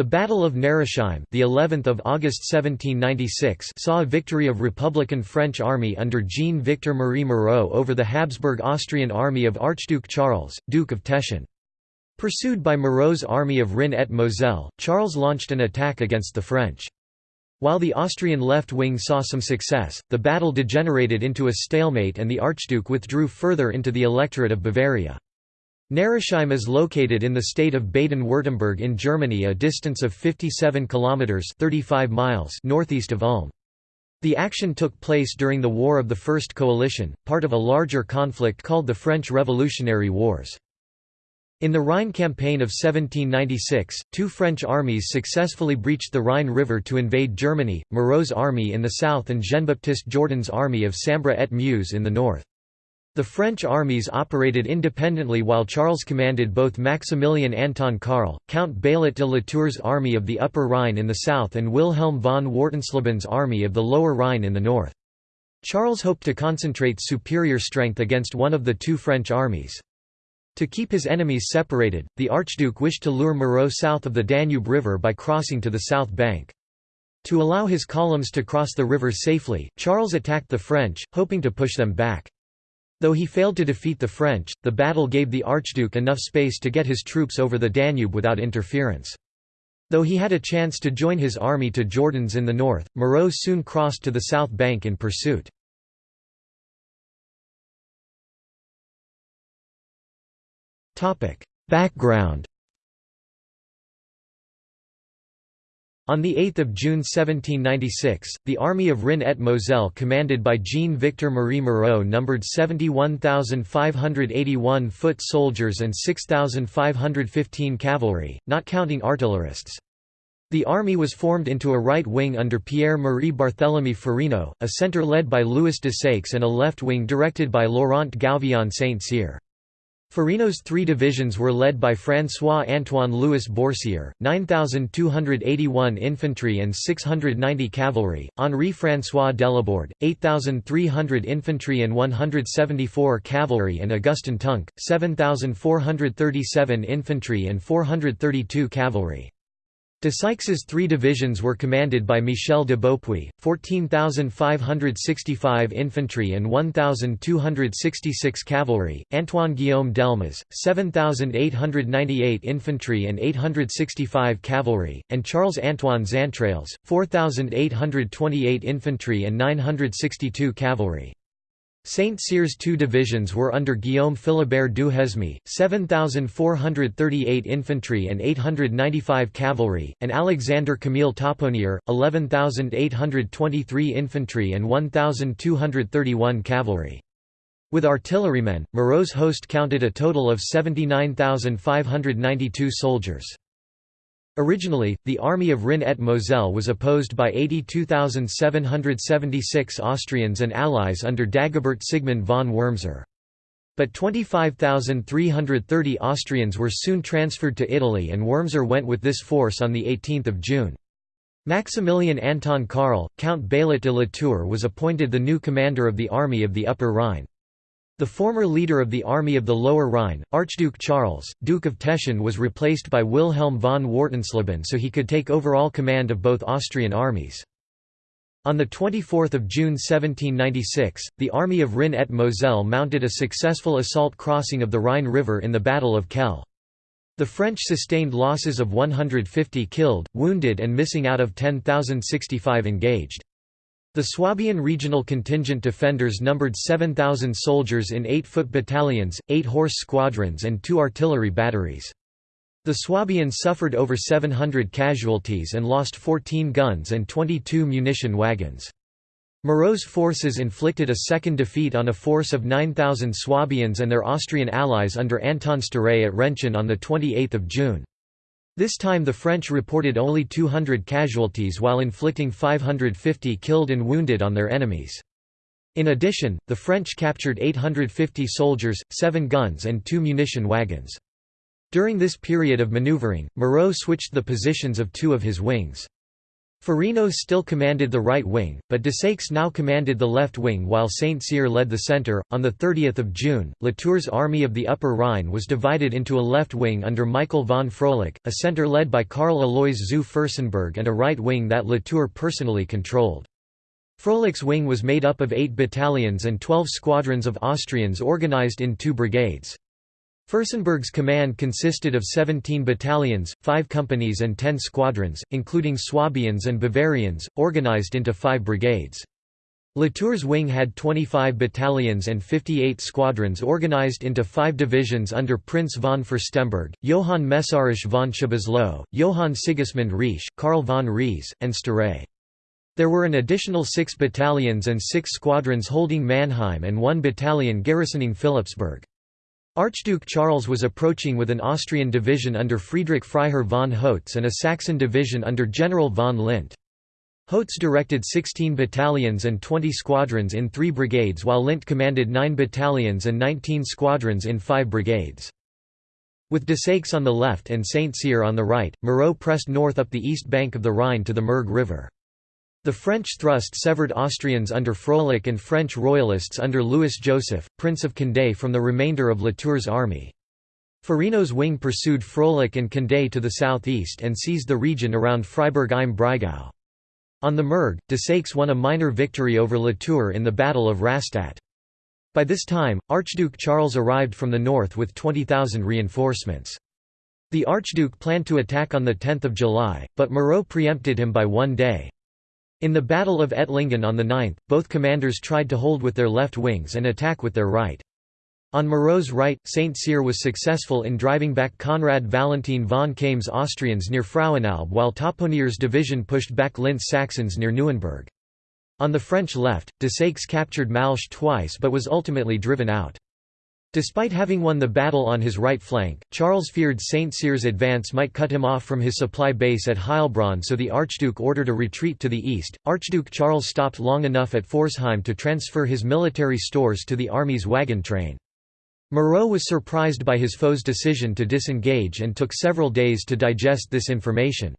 The Battle of Neresheim, the 11th of August 1796, saw a victory of Republican French army under Jean-Victor Marie Moreau over the Habsburg Austrian army of Archduke Charles, Duke of Teschen. Pursued by Moreau's army of Rhin et Moselle, Charles launched an attack against the French. While the Austrian left wing saw some success, the battle degenerated into a stalemate and the Archduke withdrew further into the electorate of Bavaria. Neresheim is located in the state of Baden-Württemberg in Germany a distance of 57 kilometers 35 miles northeast of Ulm. The action took place during the War of the First Coalition, part of a larger conflict called the French Revolutionary Wars. In the Rhine campaign of 1796, two French armies successfully breached the Rhine River to invade Germany, Moreau's army in the south and Jean-Baptiste Jourdan's army of Sambre et Meuse in the north. The French armies operated independently while Charles commanded both Maximilian Anton Karl, Count Baillet de La Tour's army of the Upper Rhine in the south and Wilhelm von Wartensleben's army of the Lower Rhine in the north. Charles hoped to concentrate superior strength against one of the two French armies. To keep his enemies separated, the Archduke wished to lure Moreau south of the Danube River by crossing to the south bank. To allow his columns to cross the river safely, Charles attacked the French, hoping to push them back. Though he failed to defeat the French, the battle gave the Archduke enough space to get his troops over the Danube without interference. Though he had a chance to join his army to Jourdan's in the north, Moreau soon crossed to the south bank in pursuit. Background On 8 June 1796, the Army of Rhin et Moselle commanded by Jean-Victor Marie Moreau numbered 71,581 foot soldiers and 6,515 cavalry, not counting artillerists. The army was formed into a right wing under Pierre-Marie Barthélemy Ferino, a centre led by Louis Desaix and a left wing directed by Laurent Gouvion Saint-Cyr. Ferino's three divisions were led by François-Antoine Louis Bourcier, 9,281 infantry and 690 cavalry, Henri-François Delaborde, 8,300 infantry and 174 cavalry and Augustin Tunck, 7,437 infantry and 432 cavalry. Desaix's three divisions were commanded by Michel de Beaupuy, 14,565 infantry and 1,266 cavalry, Antoine Guillaume Delmas, 7,898 infantry and 865 cavalry, and Charles-Antoine Xaintrailles, 4,828 infantry and 962 cavalry. Saint-Cyr's two divisions were under Guillaume Philibert Duhesme, 7,438 infantry and 895 cavalry, and Alexander Camille Taponier, 11,823 infantry and 1,231 cavalry. With artillerymen, Moreau's host counted a total of 79,592 soldiers. Originally, the army of Rhin et Moselle was opposed by 82,776 Austrians and allies under Dagobert Sigmund von Wurmser. But 25,330 Austrians were soon transferred to Italy and Wurmser went with this force on 18 June. Maximilian Anton Karl, Count Baillet de La Tour was appointed the new commander of the Army of the Upper Rhine. The former leader of the Army of the Lower Rhine, Archduke Charles, Duke of Teschen was replaced by Wilhelm von Wartensleben so he could take overall command of both Austrian armies. On 24 June 1796, the Army of Rhin et Moselle mounted a successful assault crossing of the Rhine River in the Battle of Kehl. The French sustained losses of 150 killed, wounded and missing out of 10,065 engaged. The Swabian regional contingent defenders numbered 7,000 soldiers in 8-foot battalions, 8 horse squadrons and 2 artillery batteries. The Swabians suffered over 700 casualties and lost 14 guns and 22 munition wagons. Moreau's forces inflicted a second defeat on a force of 9,000 Swabians and their Austrian allies under Anton Sztáray at Renchen on 28 June. This time the French reported only 200 casualties while inflicting 550 killed and wounded on their enemies. In addition, the French captured 850 soldiers, 7 guns and 2 munition wagons. During this period of maneuvering, Moreau switched the positions of two of his wings. Ferino still commanded the right wing, but Desaix now commanded the left wing while Saint Cyr led the centre. On 30 June, Latour's army of the Upper Rhine was divided into a left wing under Michael von Frölich, a centre led by Karl Alois zu Fürstenberg and a right wing that Latour personally controlled. Frölich's wing was made up of eight battalions and twelve squadrons of Austrians organised in two brigades. Fürstenberg's command consisted of 17 battalions, 5 companies and 10 squadrons, including Swabians and Bavarians, organized into five brigades. Latour's wing had 25 battalions and 58 squadrons organized into five divisions under Prince von Fürstenberg, Johann Mészáros von Szoboszló, Johann Sigismund Riesch, Karl von Ries, and Sztáray. There were an additional six battalions and six squadrons holding Mannheim and one battalion garrisoning Philipsburg. Archduke Charles was approaching with an Austrian division under Friedrich Freiherr von Hotz and a Saxon division under General von Lindt. Hotz directed 16 battalions and 20 squadrons in three brigades while Lindt commanded 9 battalions and 19 squadrons in five brigades. With Desaix on the left and Saint Cyr on the right, Moreau pressed north up the east bank of the Rhine to the Murg River. The French thrust severed Austrians under Frölich and French royalists under Louis Joseph, Prince of Condé from the remainder of Latour's army. Ferino's wing pursued Frölich and Condé to the southeast and seized the region around Freiburg im Breisgau. On the Murg, Desaix won a minor victory over Latour in the Battle of Rastatt. By this time, Archduke Charles arrived from the north with 20,000 reinforcements. The Archduke planned to attack on 10 July, but Moreau preempted him by one day. In the Battle of Ettlingen on the 9th, both commanders tried to hold with their left wings and attack with their right. On Moreau's right, St. Cyr was successful in driving back Conrad Valentin von Kaim's Austrians near Frauenalb while Taponier's division pushed back Lindt's Saxons near Neuenburg. On the French left, Desaix captured Malsch twice but was ultimately driven out. Despite having won the battle on his right flank, Charles feared St. Cyr's advance might cut him off from his supply base at Heilbronn so the Archduke ordered a retreat to the east. Archduke Charles stopped long enough at Pforzheim to transfer his military stores to the army's wagon train. Moreau was surprised by his foe's decision to disengage and took several days to digest this information.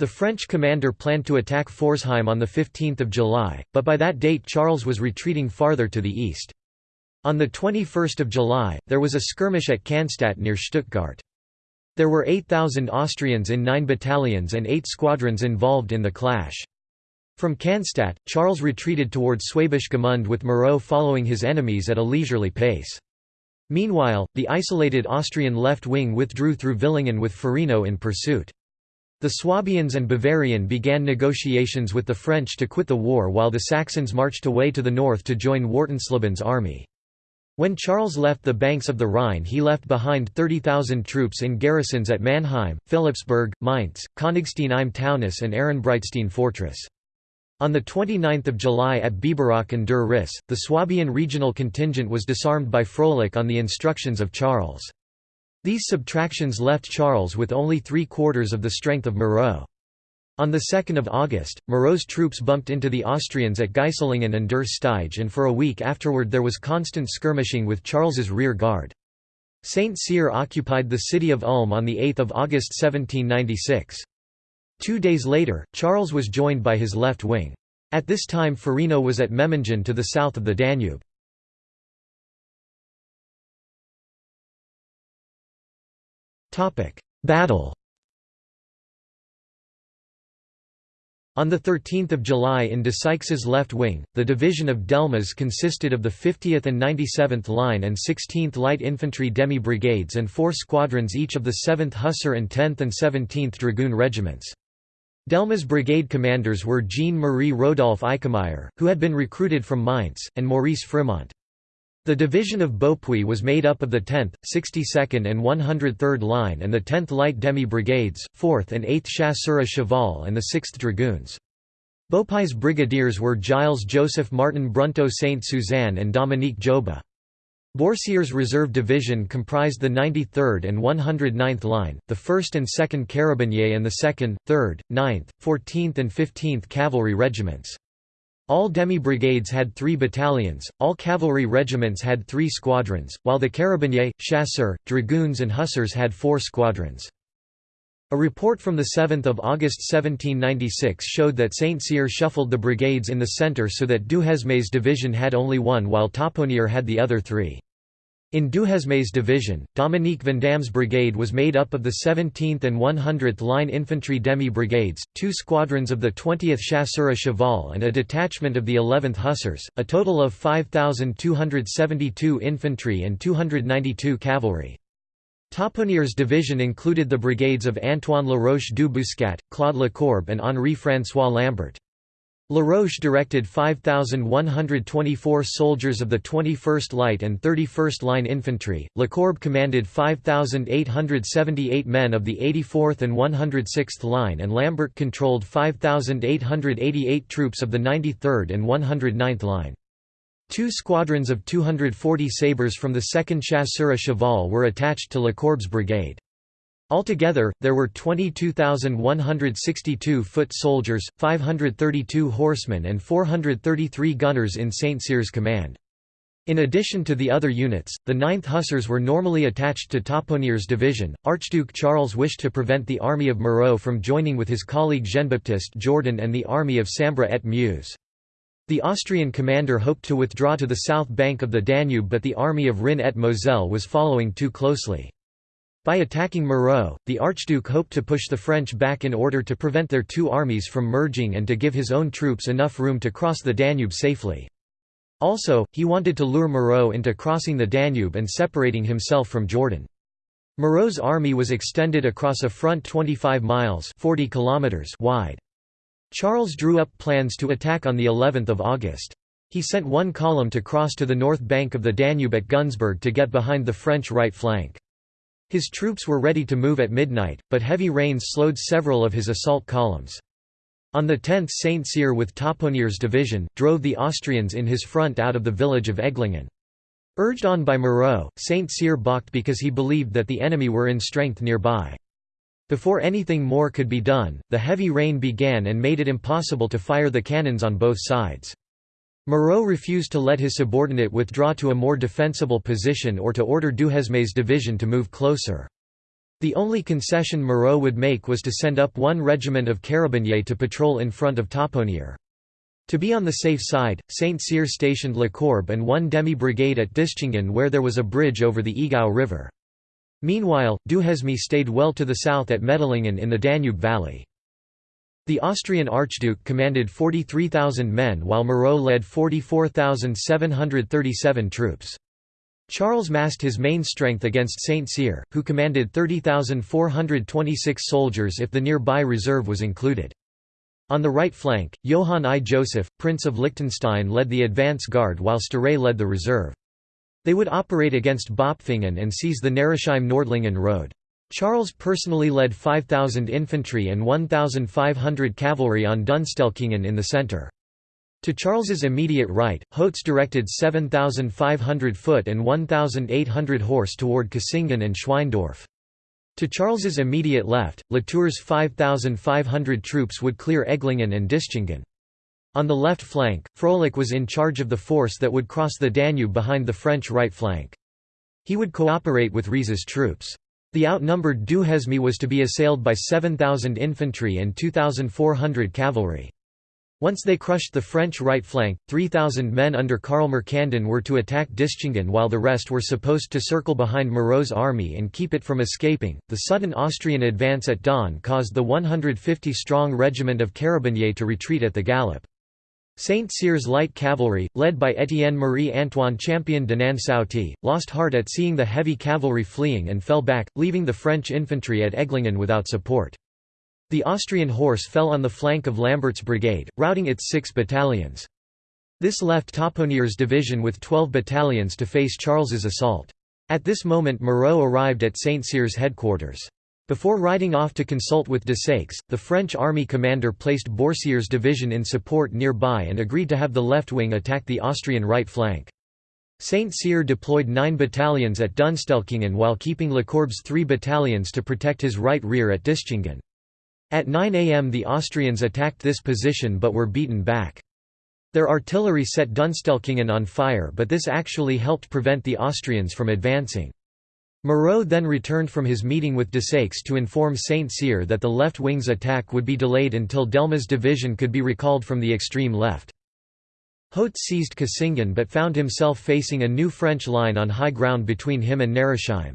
The French commander planned to attack Pforzheim on 15 July, but by that date Charles was retreating farther to the east. On 21 July, there was a skirmish at Cannstatt near Stuttgart. There were 8,000 Austrians in nine battalions and eight squadrons involved in the clash. From Cannstatt, Charles retreated towards Schwäbisch Gmünd with Moreau following his enemies at a leisurely pace. Meanwhile, the isolated Austrian left wing withdrew through Villingen with Ferino in pursuit. The Swabians and Bavarian began negotiations with the French to quit the war while the Saxons marched away to the north to join Wartenslebens' army. When Charles left the banks of the Rhine he left behind 30,000 troops in garrisons at Mannheim, Philipsburg, Mainz, Königstein im Taunus and Ehrenbreitstein fortress. On 29 July at Biberach and Der Riss, the Swabian regional contingent was disarmed by Frölich on the instructions of Charles. These subtractions left Charles with only three-quarters of the strength of Moreau. On 2 August, Moreau's troops bumped into the Austrians at Geislingen and Der Steige and for a week afterward there was constant skirmishing with Charles's rear guard. Saint Cyr occupied the city of Ulm on 8 August 1796. Two days later, Charles was joined by his left wing. At this time Ferino was at Memmingen to the south of the Danube. Battle On 13 July in Desaix's left wing, the division of Delmas consisted of the 50th and 97th Line and 16th Light Infantry demi-brigades and four squadrons each of the 7th Hussar and 10th and 17th Dragoon regiments. Delmas brigade commanders were Jean-Marie Rodolphe Eickemeyer, who had been recruited from Mainz, and Maurice Frémont. The division of Beaupuy was made up of the 10th, 62nd and 103rd Line and the 10th Light Demi-Brigades, 4th and 8th Chasseurs à Cheval and the 6th Dragoons. Beaupuy's brigadiers were Giles Joseph Martin Brunto Saint-Suzanne and Dominique Joba. Bourcier's reserve division comprised the 93rd and 109th Line, the 1st and 2nd Carabiniers and the 2nd, 3rd, 9th, 14th and 15th Cavalry regiments. All demi-brigades had three battalions, all cavalry regiments had three squadrons, while the carabiniers, chasseurs, dragoons and hussars had four squadrons. A report from 7 August 1796 showed that Saint-Cyr shuffled the brigades in the centre so that Duhesme's division had only one while Taponnier had the other three. In Duhesme's division, Dominique Vandamme's brigade was made up of the 17th and 100th Line Infantry demi-brigades, two squadrons of the 20th Chasseurs Cheval and a detachment of the 11th Hussars, a total of 5,272 infantry and 292 cavalry. Taponnier's division included the brigades of Antoine Laroche du Bouscat, Claude Lecourbe and Henri-François Lambert. Laroche directed 5,124 soldiers of the 21st Light and 31st Line Infantry, Lecourbe commanded 5,878 men of the 84th and 106th Line and Lambert controlled 5,888 troops of the 93rd and 109th Line. Two squadrons of 240 sabres from the 2nd Chasseurs Cheval were attached to Lecourbe's brigade. Altogether, there were 22,162 foot soldiers, 532 horsemen and 433 gunners in St. Cyr's command. In addition to the other units, the 9th Hussars were normally attached to Taponnier's division. Archduke Charles wished to prevent the army of Moreau from joining with his colleague Jean-Baptiste Jourdan and the army of Sambre et Meuse. The Austrian commander hoped to withdraw to the south bank of the Danube but the army of Rhin et Moselle was following too closely. By attacking Moreau, the Archduke hoped to push the French back in order to prevent their two armies from merging and to give his own troops enough room to cross the Danube safely. Also, he wanted to lure Moreau into crossing the Danube and separating himself from Jourdan. Moreau's army was extended across a front 25 miles 40 kilometers wide. Charles drew up plans to attack on the 11th of August. He sent one column to cross to the north bank of the Danube at Günzburg to get behind the French right flank. His troops were ready to move at midnight, but heavy rains slowed several of his assault columns. On the 10th Saint Cyr with Taponnier's division, drove the Austrians in his front out of the village of Eglingen. Urged on by Moreau, Saint Cyr balked because he believed that the enemy were in strength nearby. Before anything more could be done, the heavy rain began and made it impossible to fire the cannons on both sides. Moreau refused to let his subordinate withdraw to a more defensible position or to order Duhesme's division to move closer. The only concession Moreau would make was to send up one regiment of carabiniers to patrol in front of Taponnier. To be on the safe side, Saint Cyr stationed Lecourbe and one demi-brigade at Dischingen where there was a bridge over the Egau River. Meanwhile, Duhesme stayed well to the south at Medlingen in the Danube Valley. The Austrian Archduke commanded 43,000 men while Moreau led 44,737 troops. Charles massed his main strength against Saint Cyr, who commanded 30,426 soldiers if the nearby reserve was included. On the right flank, Johann I. Joseph, Prince of Liechtenstein led the advance guard while Sztáray led the reserve. They would operate against Bopfingen and seize the Neresheim-Nordlingen road. Charles personally led 5,000 infantry and 1,500 cavalry on Dunstelkingen in the centre. To Charles's immediate right, Hotz directed 7,500 foot and 1,800 horse toward Cassingen and Schweindorf. To Charles's immediate left, Latour's 5,500 troops would clear Eglingen and Dischingen. On the left flank, Froelich was in charge of the force that would cross the Danube behind the French right flank. He would cooperate with Ries's troops. The outnumbered Duhesme was to be assailed by 7,000 infantry and 2,400 cavalry. Once they crushed the French right flank, 3,000 men under Karl Mercandin were to attack Dischingen while the rest were supposed to circle behind Moreau's army and keep it from escaping. The sudden Austrian advance at dawn caused the 150 strong regiment of Carabiniers to retreat at the gallop. Saint Cyr's light cavalry, led by Étienne Marie-Antoine Champion de Nansouty, lost heart at seeing the heavy cavalry fleeing and fell back, leaving the French infantry at Eglingen without support. The Austrian horse fell on the flank of Lambert's brigade, routing its six battalions. This left Taponnier's division with 12 battalions to face Charles's assault. At this moment Moreau arrived at Saint Cyr's headquarters. Before riding off to consult with Desaix, the French army commander placed Bourcier's division in support nearby and agreed to have the left wing attack the Austrian right flank. Saint Cyr deployed nine battalions at Dunstelkingen while keeping Lecourbe's three battalions to protect his right rear at Dischingen. At 9 am the Austrians attacked this position but were beaten back. Their artillery set Dunstelkingen on fire but this actually helped prevent the Austrians from advancing. Moreau then returned from his meeting with Desaix to inform Saint-Cyr that the left wing's attack would be delayed until Delma's division could be recalled from the extreme left. Hotz seized Kissingen but found himself facing a new French line on high ground between him and Neresheim.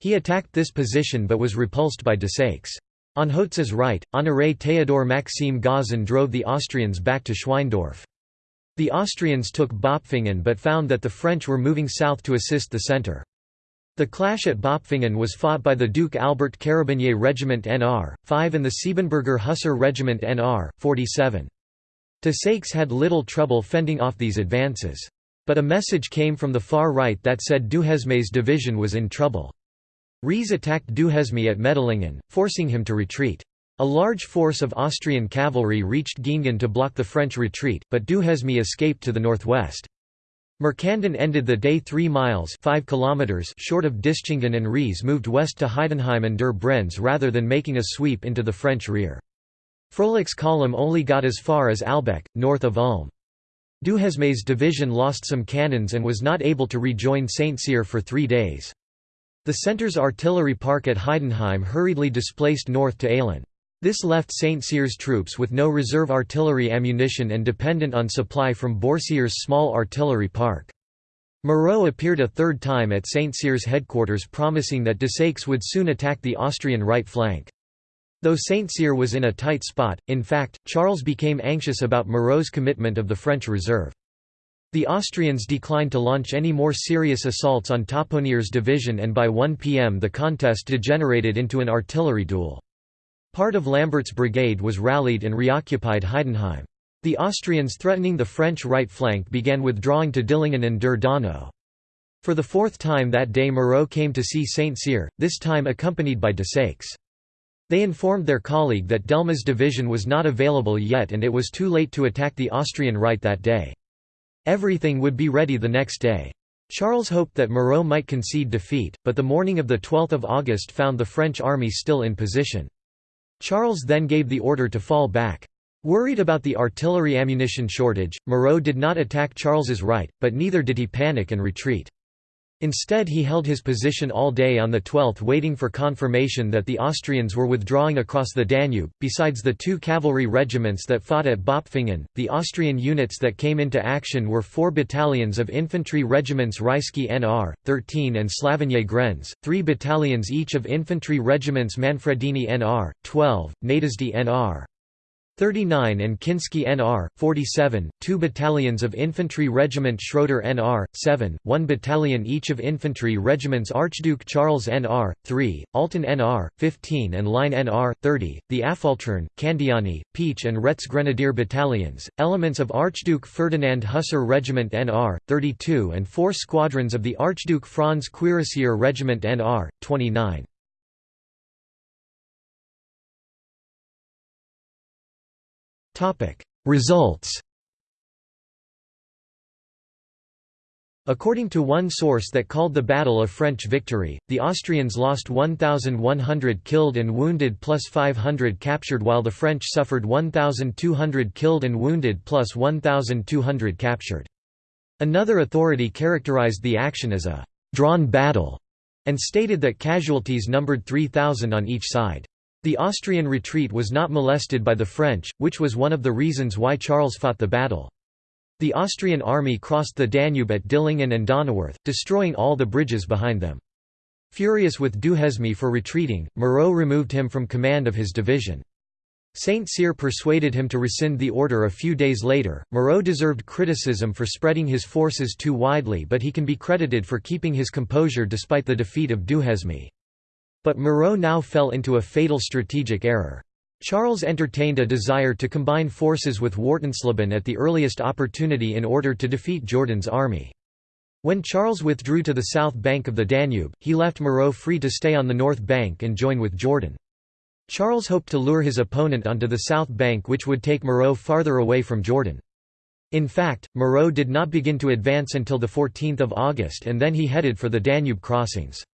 He attacked this position but was repulsed by Desaix. On Hotz's right, Honoré Théodore Maxime Gazan drove the Austrians back to Schweindorf. The Austrians took Bopfingen but found that the French were moving south to assist the centre. The clash at Bopfingen was fought by the Duke Albert Carabinier Regiment NR, 5 and the Siebenburger Hussar Regiment NR, 47. Desaix had little trouble fending off these advances. But a message came from the far right that said Duhesme's division was in trouble. Ries attacked Duhesme at Medlingen, forcing him to retreat. A large force of Austrian cavalry reached Giengen to block the French retreat, but Duhesme escaped to the northwest. Mercandin ended the day 3 miles 5 kilometers short of Dischingen and Ries moved west to Heidenheim and Der Brenz rather than making a sweep into the French rear. Froelich's column only got as far as Albeck, north of Ulm. Duhesme's division lost some cannons and was not able to rejoin Saint-Cyr for three days. The centre's artillery park at Heidenheim hurriedly displaced north to Aalen. This left Saint-Cyr's troops with no reserve artillery ammunition and dependent on supply from Bourcier's small artillery park. Moreau appeared a third time at Saint-Cyr's headquarters promising that Desaix would soon attack the Austrian right flank. Though Saint-Cyr was in a tight spot, in fact, Charles became anxious about Moreau's commitment of the French reserve. The Austrians declined to launch any more serious assaults on Taponier's division and by 1 pm the contest degenerated into an artillery duel. Part of Lambert's brigade was rallied and reoccupied Heidenheim. The Austrians threatening the French right flank began withdrawing to Dillingen and Der. For the fourth time that day Moreau came to see Saint-Cyr, this time accompanied by Desaix. They informed their colleague that Delma's division was not available yet and it was too late to attack the Austrian right that day. Everything would be ready the next day. Charles hoped that Moreau might concede defeat, but the morning of 12 August found the French army still in position. Charles then gave the order to fall back. Worried about the artillery ammunition shortage, Moreau did not attack Charles's right, but neither did he panic and retreat. Instead he held his position all day on the 12th waiting for confirmation that the Austrians were withdrawing across the Danube. Besides the two cavalry regiments that fought at Bopfingen, the Austrian units that came into action were four battalions of infantry regiments Rysky NR, 13 and Slavonier Grenz, three battalions each of infantry regiments Manfredini NR, 12, Nádasdy NR, 39 and Kinsky NR, 47, two battalions of Infantry Regiment Schroeder NR, 7, one battalion each of Infantry Regiments Archduke Charles NR, 3, Alten NR, 15 and Line NR, 30, the Affoltern, Candiani, Peach and Retz Grenadier Battalions, elements of Archduke Ferdinand Hussar Regiment NR, 32 and four squadrons of the Archduke Franz Cuirassier Regiment NR, 29. Results According to one source that called the battle a French victory, the Austrians lost 1,100 killed and wounded plus 500 captured while the French suffered 1,200 killed and wounded plus 1,200 captured. Another authority characterized the action as a «drawn battle» and stated that casualties numbered 3,000 on each side. The Austrian retreat was not molested by the French, which was one of the reasons why Charles fought the battle. The Austrian army crossed the Danube at Dillingen and Donauwörth, destroying all the bridges behind them. Furious with Duhesme for retreating, Moreau removed him from command of his division. Saint Cyr persuaded him to rescind the order a few days later. Moreau deserved criticism for spreading his forces too widely, but he can be credited for keeping his composure despite the defeat of Duhesme. But Moreau now fell into a fatal strategic error. Charles entertained a desire to combine forces with Wartensleben at the earliest opportunity in order to defeat Jourdan's army. When Charles withdrew to the south bank of the Danube, he left Moreau free to stay on the north bank and join with Jourdan. Charles hoped to lure his opponent onto the south bank which would take Moreau farther away from Jourdan. In fact, Moreau did not begin to advance until 14 August and then he headed for the Danube crossings.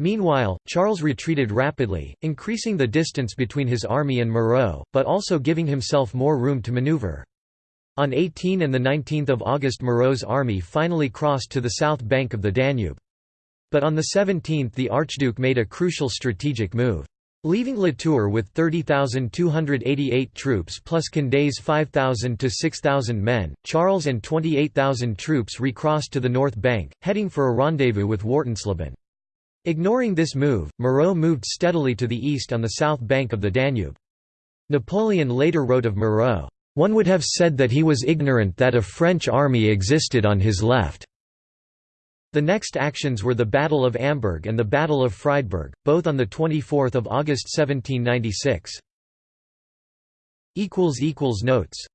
Meanwhile, Charles retreated rapidly, increasing the distance between his army and Moreau, but also giving himself more room to maneuver. On 18 and 19 August Moreau's army finally crossed to the south bank of the Danube. But on the 17th the Archduke made a crucial strategic move. Leaving La Tour with 30,288 troops plus Condé's 5,000 to 6,000 men, Charles and 28,000 troops recrossed to the north bank, heading for a rendezvous with Wartensleben. Ignoring this move, Moreau moved steadily to the east on the south bank of the Danube. Napoleon later wrote of Moreau, "...one would have said that he was ignorant that a French army existed on his left." The next actions were the Battle of Amberg and the Battle of Friedberg, both on 24 August 1796. Notes